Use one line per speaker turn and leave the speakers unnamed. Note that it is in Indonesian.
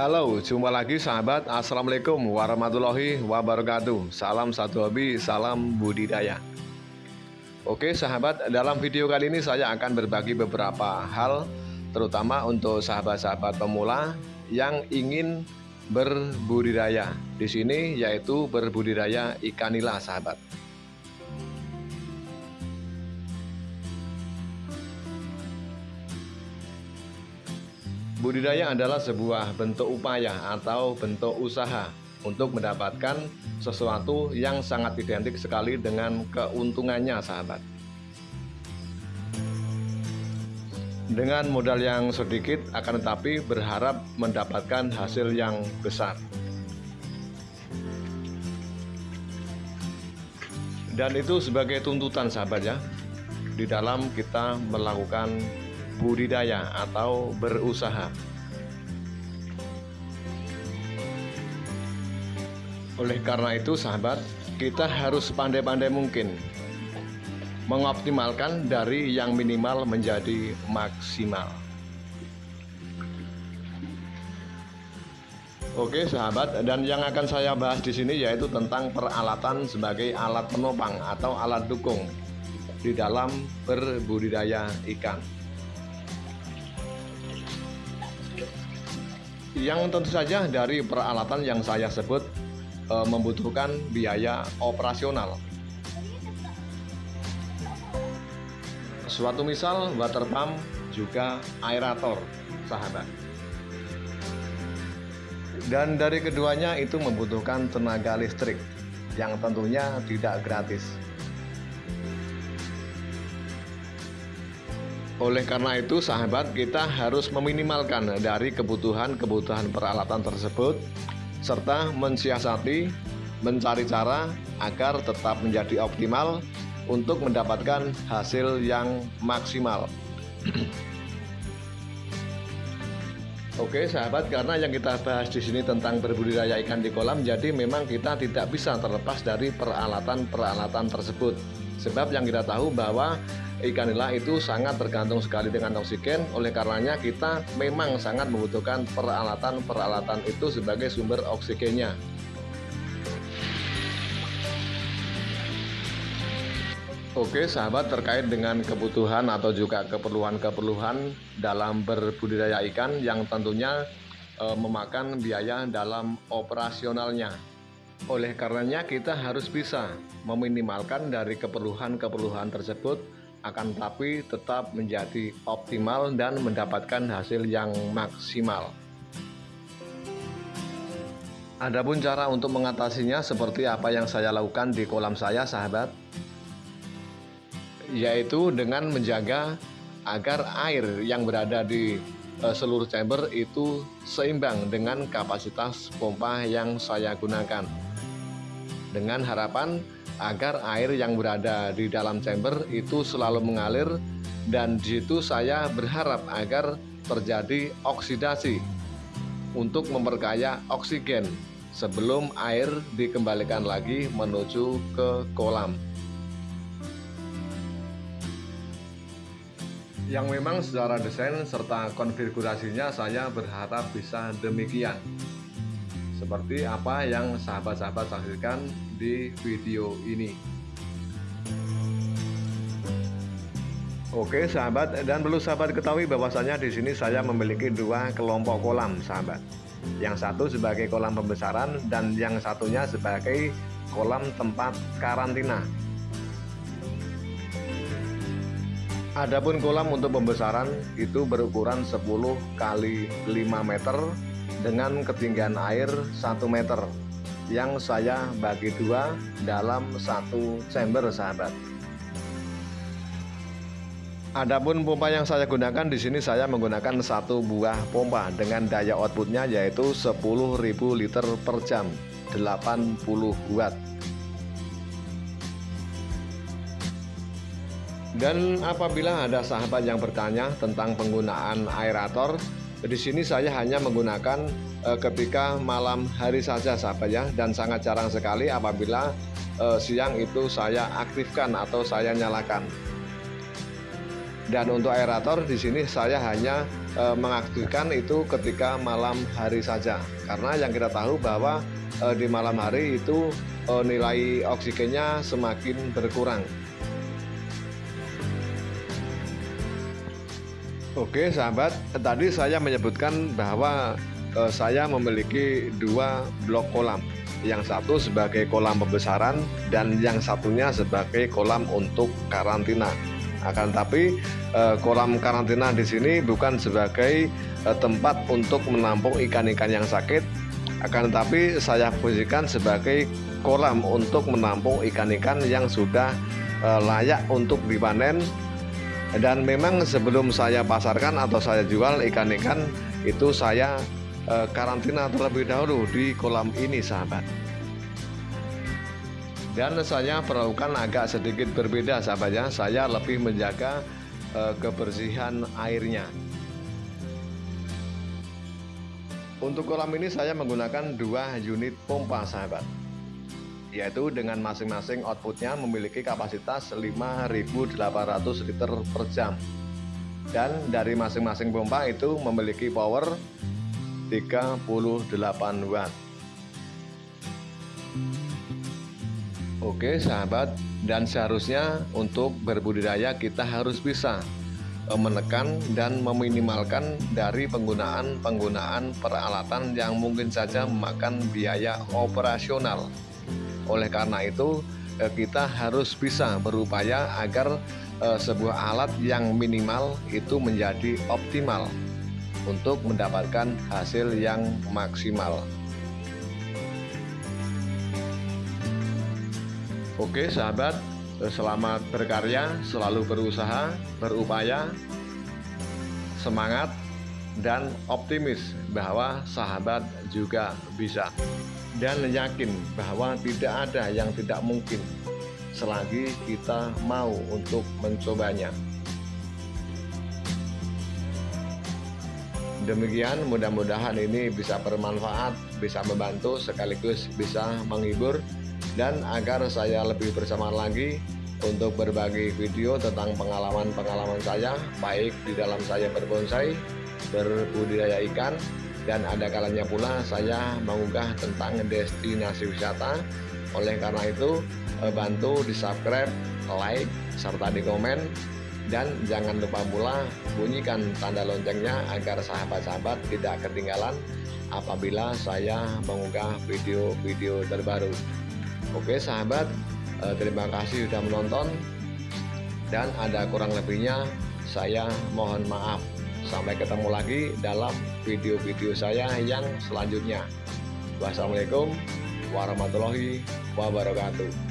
Halo, jumpa lagi sahabat. Assalamualaikum warahmatullahi wabarakatuh. Salam satu hobi, salam budidaya. Oke, sahabat, dalam video kali ini saya akan berbagi beberapa hal, terutama untuk sahabat-sahabat pemula yang ingin berbudidaya. Di sini yaitu berbudidaya ikan nila, sahabat. Budidaya adalah sebuah bentuk upaya atau bentuk usaha untuk mendapatkan sesuatu yang sangat identik sekali dengan keuntungannya sahabat. Dengan modal yang sedikit akan tetapi berharap mendapatkan hasil yang besar. Dan itu sebagai tuntutan sahabat ya. Di dalam kita melakukan budidaya atau berusaha. Oleh karena itu, sahabat, kita harus pandai-pandai mungkin mengoptimalkan dari yang minimal menjadi maksimal. Oke sahabat, dan yang akan saya bahas di sini yaitu tentang peralatan sebagai alat penopang atau alat dukung di dalam berbudidaya ikan. Yang tentu saja dari peralatan yang saya sebut e, membutuhkan biaya operasional. Suatu misal water pump juga aerator, sahabat. Dan dari keduanya itu membutuhkan tenaga listrik yang tentunya tidak gratis. Oleh karena itu, sahabat, kita harus meminimalkan dari kebutuhan-kebutuhan peralatan tersebut serta mensiasati mencari cara agar tetap menjadi optimal untuk mendapatkan hasil yang maksimal. Oke sahabat, karena yang kita bahas di sini tentang berbudidaya ikan di kolam, jadi memang kita tidak bisa terlepas dari peralatan-peralatan tersebut. Sebab yang kita tahu bahwa ikan nila itu sangat tergantung sekali dengan oksigen. Oleh karenanya kita memang sangat membutuhkan peralatan-peralatan itu sebagai sumber oksigennya. Oke sahabat terkait dengan kebutuhan atau juga keperluan-keperluan dalam berbudidaya ikan yang tentunya e, memakan biaya dalam operasionalnya. Oleh karenanya kita harus bisa meminimalkan dari keperluan-keperluan tersebut akan tapi tetap menjadi optimal dan mendapatkan hasil yang maksimal. Adapun cara untuk mengatasinya seperti apa yang saya lakukan di kolam saya sahabat yaitu dengan menjaga agar air yang berada di eh, seluruh chamber itu seimbang dengan kapasitas pompa yang saya gunakan dengan harapan agar air yang berada di dalam chamber itu selalu mengalir dan di situ saya berharap agar terjadi oksidasi untuk memperkaya oksigen sebelum air dikembalikan lagi menuju ke kolam. Yang memang secara desain serta konfigurasinya saya berharap bisa demikian seperti apa yang sahabat-sahabat saksikan di video ini. Oke sahabat dan perlu sahabat ketahui bahwasanya di sini saya memiliki dua kelompok kolam sahabat. Yang satu sebagai kolam pembesaran dan yang satunya sebagai kolam tempat karantina. Adapun kolam untuk pembesaran itu berukuran 10 kali 5 meter dengan ketinggian air 1 meter yang saya bagi dua dalam satu chamber sahabat. Adapun pompa yang saya gunakan di sini saya menggunakan satu buah pompa dengan daya outputnya yaitu 10.000 liter per jam 80 watt. Dan apabila ada sahabat yang bertanya tentang penggunaan aerator di sini saya hanya menggunakan e, ketika malam hari saja sahabat ya. Dan sangat jarang sekali apabila e, siang itu saya aktifkan atau saya nyalakan. dan untuk aerator di sini saya hanya e, mengaktifkan itu ketika malam hari saja. Karena yang kita tahu bahwa e, di malam hari itu e, nilai oksigennya semakin berkurang Oke sahabat. Tadi saya menyebutkan bahwa e, saya memiliki dua blok kolam. Yang satu sebagai kolam pembesaran dan yang satunya sebagai kolam untuk karantina. Akan tapi eh, kolam karantina di sini bukan sebagai eh, tempat untuk menampung ikan-ikan yang sakit, akan tetapi saya fungsikan sebagai kolam untuk menampung ikan-ikan yang sudah layak untuk dipanen. Dan memang sebelum saya pasarkan atau saya jual ikan-ikan itu saya eh, karantina terlebih dahulu di kolam ini, sahabat. Dan saya perlakukan agak sedikit berbeda sahabatnya saya lebih menjaga uh, kebersihan airnya. Untuk kolam ini saya menggunakan dua unit pompa sahabat yaitu dengan masing-masing outputnya memiliki kapasitas 5800 liter per jam. Dan dari masing-masing pompa itu memiliki power 38 watt. Oke sahabat. Dan seharusnya untuk berbudidaya kita harus bisa eh, menekan dan meminimalkan dari penggunaan-penggunaan peralatan yang mungkin saja memakan biaya operasional. Oleh karena itu eh, kita harus bisa berupaya agar eh, sebuah alat yang minimal itu menjadi optimal untuk mendapatkan hasil yang maksimal. Oke sahabat, selamat berkarya, selalu berusaha, berupaya, semangat, dan optimis bahwa sahabat juga bisa. Dan yakin bahwa tidak ada yang tidak mungkin selagi kita mau untuk mencobanya. Demikian mudah-mudahan ini bisa bermanfaat, bisa membantu sekaligus bisa menghibur dan agar saya lebih bersemangat lagi untuk berbagi video tentang pengalaman-pengalaman saya baik di dalam saya berbonsai, berbudidaya ikan dan ada kalanya pula saya mengunggah tentang destinasi wisata oleh karena itu eh, bantu di subscribe, like, serta di komen dan jangan lupa pula bunyikan tanda loncengnya agar sahabat-sahabat tidak ketinggalan apabila saya mengunggah video-video terbaru. Oke sahabat, eh, terima kasih sudah menonton dan ada kurang lebihnya saya mohon maaf. Sampai ketemu lagi dalam video-video saya yang selanjutnya. Wassalamualaikum warahmatullahi wabarakatuh.